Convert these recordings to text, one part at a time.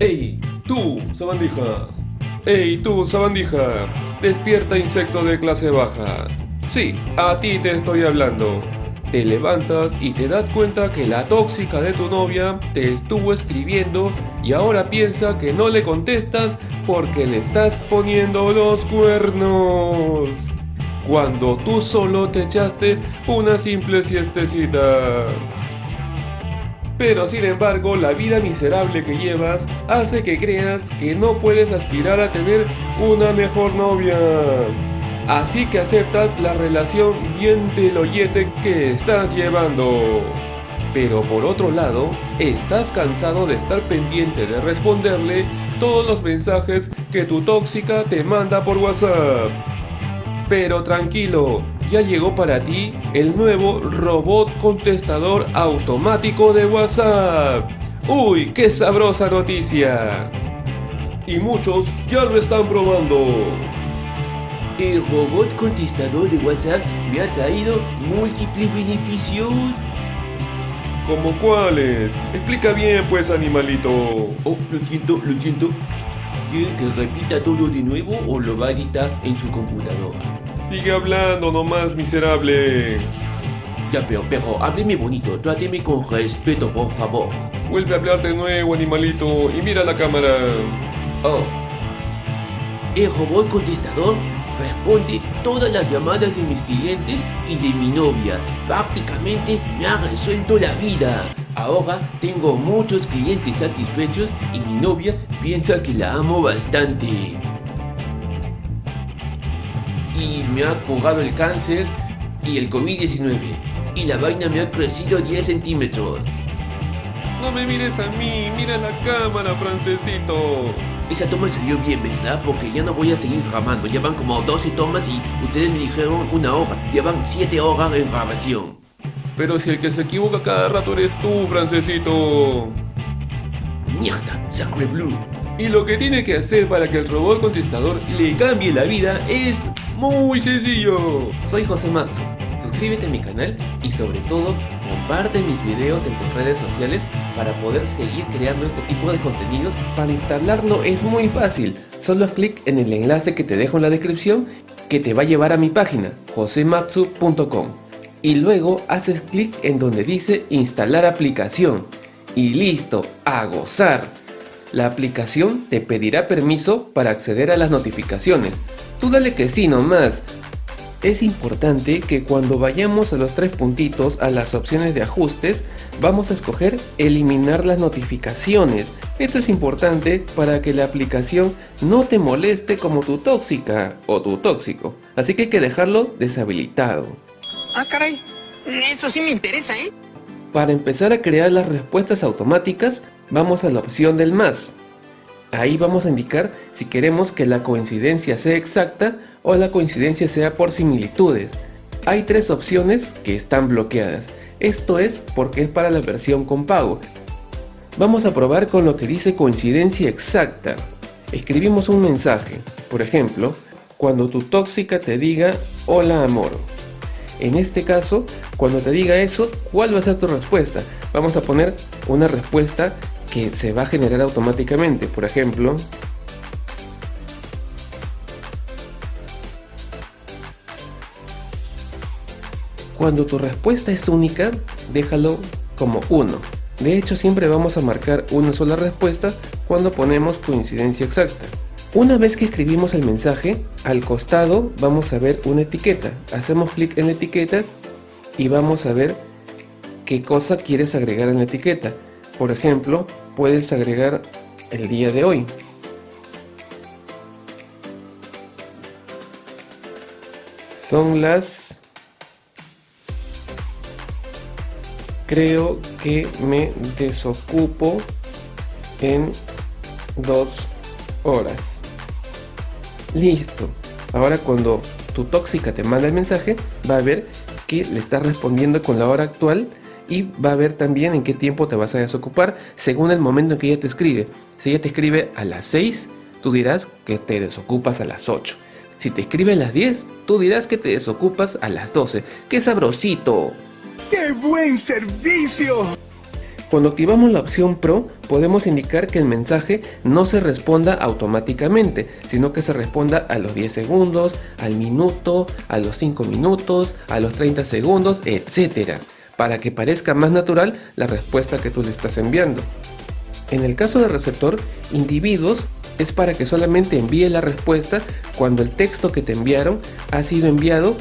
¡Ey! ¡Tú, sabandija! ¡Ey, tú, sabandija! Despierta, insecto de clase baja. Sí, a ti te estoy hablando. Te levantas y te das cuenta que la tóxica de tu novia te estuvo escribiendo y ahora piensa que no le contestas porque le estás poniendo los cuernos. Cuando tú solo te echaste una simple siestecita. Pero sin embargo, la vida miserable que llevas hace que creas que no puedes aspirar a tener una mejor novia. Así que aceptas la relación bien teloyete que estás llevando. Pero por otro lado, estás cansado de estar pendiente de responderle todos los mensajes que tu tóxica te manda por WhatsApp. Pero tranquilo, ya llegó para ti el nuevo robot contestador automático de WhatsApp. ¡Uy, qué sabrosa noticia! Y muchos ya lo están probando. El robot contestador de WhatsApp me ha traído múltiples beneficios. ¿Como cuáles? Explica bien pues, animalito. Oh, lo siento, lo siento. ¿Quiere que repita todo de nuevo o lo va a editar en su computadora? Sigue hablando nomás, miserable. Ya, pero, pero, hábleme bonito, tráteme con respeto, por favor. Vuelve a hablar de nuevo, animalito, y mira la cámara. Oh. El robot contestador responde todas las llamadas de mis clientes y de mi novia. Prácticamente me ha resuelto la vida. Ahora tengo muchos clientes satisfechos y mi novia piensa que la amo bastante. Y me ha curado el cáncer y el COVID-19. Y la vaina me ha crecido 10 centímetros. No me mires a mí, mira la cámara, francesito. Esa toma salió bien, ¿verdad? Porque ya no voy a seguir grabando. Ya van como 12 tomas y ustedes me dijeron una hora. Ya van 7 horas en grabación. Pero si el que se equivoca cada rato eres tú, francesito. Mierda, Sacre Blue. Y lo que tiene que hacer para que el robot contestador le cambie la vida es muy sencillo. Soy José. Suscríbete a mi canal y sobre todo comparte mis videos en tus redes sociales para poder seguir creando este tipo de contenidos. Para instalarlo es muy fácil, solo haz clic en el enlace que te dejo en la descripción que te va a llevar a mi página josematsu.com y luego haces clic en donde dice instalar aplicación y listo, a gozar. La aplicación te pedirá permiso para acceder a las notificaciones. Tú dale que sí nomás, es importante que cuando vayamos a los tres puntitos a las opciones de ajustes, vamos a escoger eliminar las notificaciones. Esto es importante para que la aplicación no te moleste como tu tóxica o tu tóxico. Así que hay que dejarlo deshabilitado. Ah, caray. Eso sí me interesa, ¿eh? Para empezar a crear las respuestas automáticas, vamos a la opción del más. Ahí vamos a indicar si queremos que la coincidencia sea exacta o la coincidencia sea por similitudes. Hay tres opciones que están bloqueadas. Esto es porque es para la versión con pago. Vamos a probar con lo que dice coincidencia exacta. Escribimos un mensaje, por ejemplo, cuando tu tóxica te diga hola amor. En este caso, cuando te diga eso, ¿cuál va a ser tu respuesta? Vamos a poner una respuesta que se va a generar automáticamente. Por ejemplo, Cuando tu respuesta es única, déjalo como 1. De hecho, siempre vamos a marcar una sola respuesta cuando ponemos coincidencia exacta. Una vez que escribimos el mensaje, al costado vamos a ver una etiqueta. Hacemos clic en la etiqueta y vamos a ver qué cosa quieres agregar en la etiqueta. Por ejemplo, puedes agregar el día de hoy. Son las creo que me desocupo en dos horas. Listo. Ahora cuando tu tóxica te manda el mensaje, va a ver que le estás respondiendo con la hora actual y va a ver también en qué tiempo te vas a desocupar según el momento en que ella te escribe. Si ella te escribe a las 6, tú dirás que te desocupas a las 8. Si te escribe a las 10, tú dirás que te desocupas a las 12. ¡Qué sabrosito! ¡Qué buen servicio! Cuando activamos la opción Pro, podemos indicar que el mensaje no se responda automáticamente, sino que se responda a los 10 segundos, al minuto, a los 5 minutos, a los 30 segundos, etc. Para que parezca más natural la respuesta que tú le estás enviando. En el caso de receptor, individuos es para que solamente envíe la respuesta cuando el texto que te enviaron ha sido enviado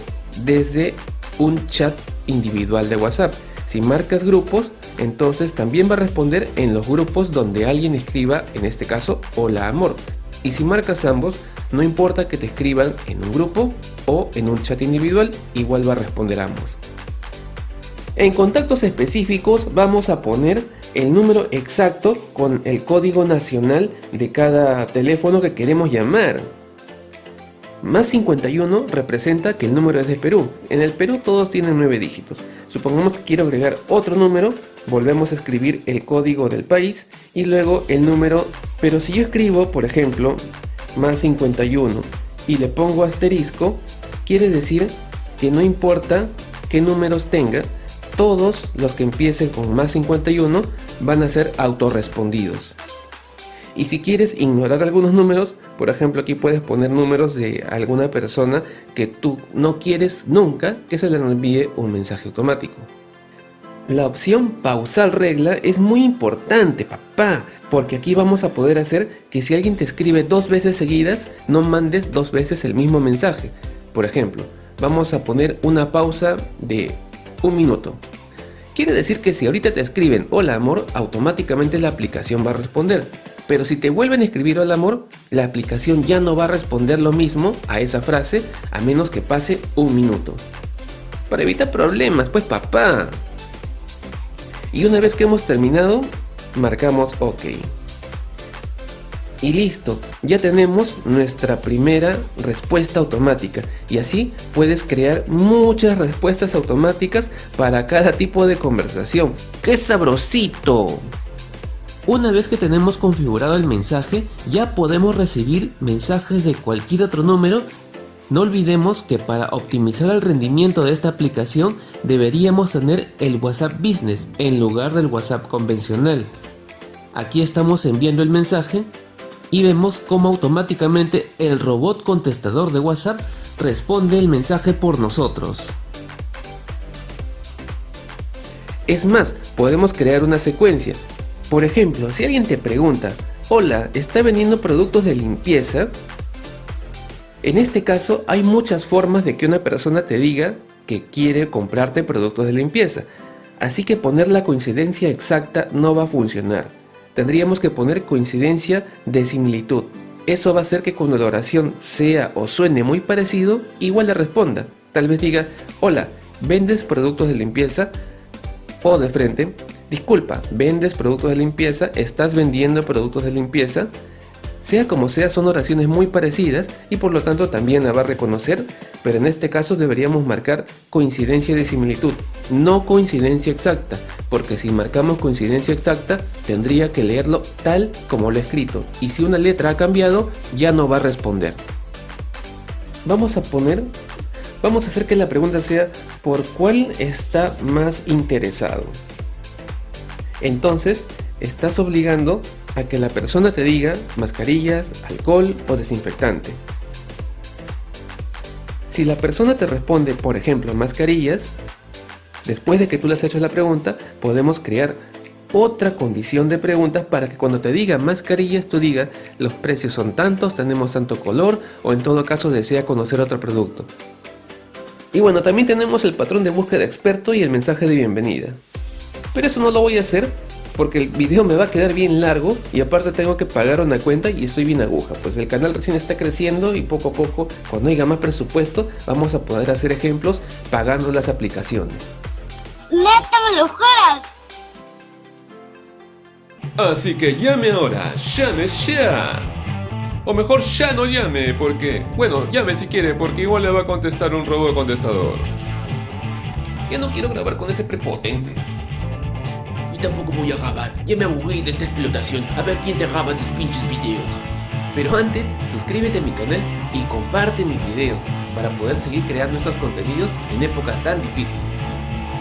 desde un chat individual de WhatsApp. Si marcas grupos, entonces también va a responder en los grupos donde alguien escriba, en este caso, hola amor. Y si marcas ambos, no importa que te escriban en un grupo o en un chat individual, igual va a responder ambos. En contactos específicos vamos a poner el número exacto con el código nacional de cada teléfono que queremos llamar. Más 51 representa que el número es de Perú. En el Perú todos tienen 9 dígitos. Supongamos que quiero agregar otro número, volvemos a escribir el código del país y luego el número. Pero si yo escribo, por ejemplo, más 51 y le pongo asterisco, quiere decir que no importa qué números tenga, todos los que empiecen con más 51 van a ser autorrespondidos. Y si quieres ignorar algunos números, por ejemplo aquí puedes poner números de alguna persona que tú no quieres nunca que se le envíe un mensaje automático. La opción pausar regla es muy importante papá, porque aquí vamos a poder hacer que si alguien te escribe dos veces seguidas, no mandes dos veces el mismo mensaje. Por ejemplo, vamos a poner una pausa de un minuto. Quiere decir que si ahorita te escriben hola amor, automáticamente la aplicación va a responder. Pero si te vuelven a escribir hola amor, la aplicación ya no va a responder lo mismo a esa frase a menos que pase un minuto. Para evitar problemas, pues papá. Y una vez que hemos terminado, marcamos OK. Y listo, ya tenemos nuestra primera respuesta automática y así puedes crear muchas respuestas automáticas para cada tipo de conversación. ¡Qué sabrosito! Una vez que tenemos configurado el mensaje, ya podemos recibir mensajes de cualquier otro número. No olvidemos que para optimizar el rendimiento de esta aplicación deberíamos tener el WhatsApp Business en lugar del WhatsApp convencional. Aquí estamos enviando el mensaje y vemos cómo automáticamente el robot contestador de WhatsApp responde el mensaje por nosotros. Es más, podemos crear una secuencia. Por ejemplo, si alguien te pregunta, hola, ¿está vendiendo productos de limpieza? En este caso hay muchas formas de que una persona te diga que quiere comprarte productos de limpieza. Así que poner la coincidencia exacta no va a funcionar tendríamos que poner coincidencia de similitud. Eso va a hacer que cuando la oración sea o suene muy parecido, igual le responda. Tal vez diga, hola, ¿vendes productos de limpieza? O de frente, disculpa, ¿vendes productos de limpieza? ¿Estás vendiendo productos de limpieza? Sea como sea, son oraciones muy parecidas y por lo tanto también la va a reconocer, pero en este caso deberíamos marcar coincidencia de similitud, no coincidencia exacta, porque si marcamos coincidencia exacta, tendría que leerlo tal como lo he escrito, y si una letra ha cambiado, ya no va a responder. Vamos a poner, vamos a hacer que la pregunta sea, ¿por cuál está más interesado? Entonces, estás obligando a que la persona te diga mascarillas, alcohol o desinfectante. Si la persona te responde, por ejemplo, mascarillas, después de que tú le has hecho la pregunta, podemos crear otra condición de preguntas para que cuando te diga mascarillas, tú digas los precios son tantos, tenemos tanto color o en todo caso desea conocer otro producto. Y bueno, también tenemos el patrón de búsqueda experto y el mensaje de bienvenida. Pero eso no lo voy a hacer porque el video me va a quedar bien largo y aparte tengo que pagar una cuenta y estoy bien aguja. Pues el canal recién está creciendo y poco a poco, cuando haya más presupuesto, vamos a poder hacer ejemplos pagando las aplicaciones. ¡Neta me lo juras! Así que llame ahora, llame ya. O mejor ya no llame, porque... Bueno, llame si quiere, porque igual le va a contestar un robot contestador. Ya no quiero grabar con ese prepotente tampoco voy a grabar. Ya me aburrí de esta explotación. A ver quién te graba tus pinches videos. Pero antes, suscríbete a mi canal y comparte mis videos para poder seguir creando estos contenidos en épocas tan difíciles.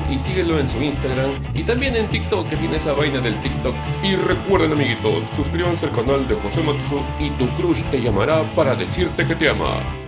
y síguelo en su Instagram y también en TikTok que tiene esa vaina del TikTok. Y recuerden amiguitos, suscríbanse al canal de José Matsu y tu crush te llamará para decirte que te ama.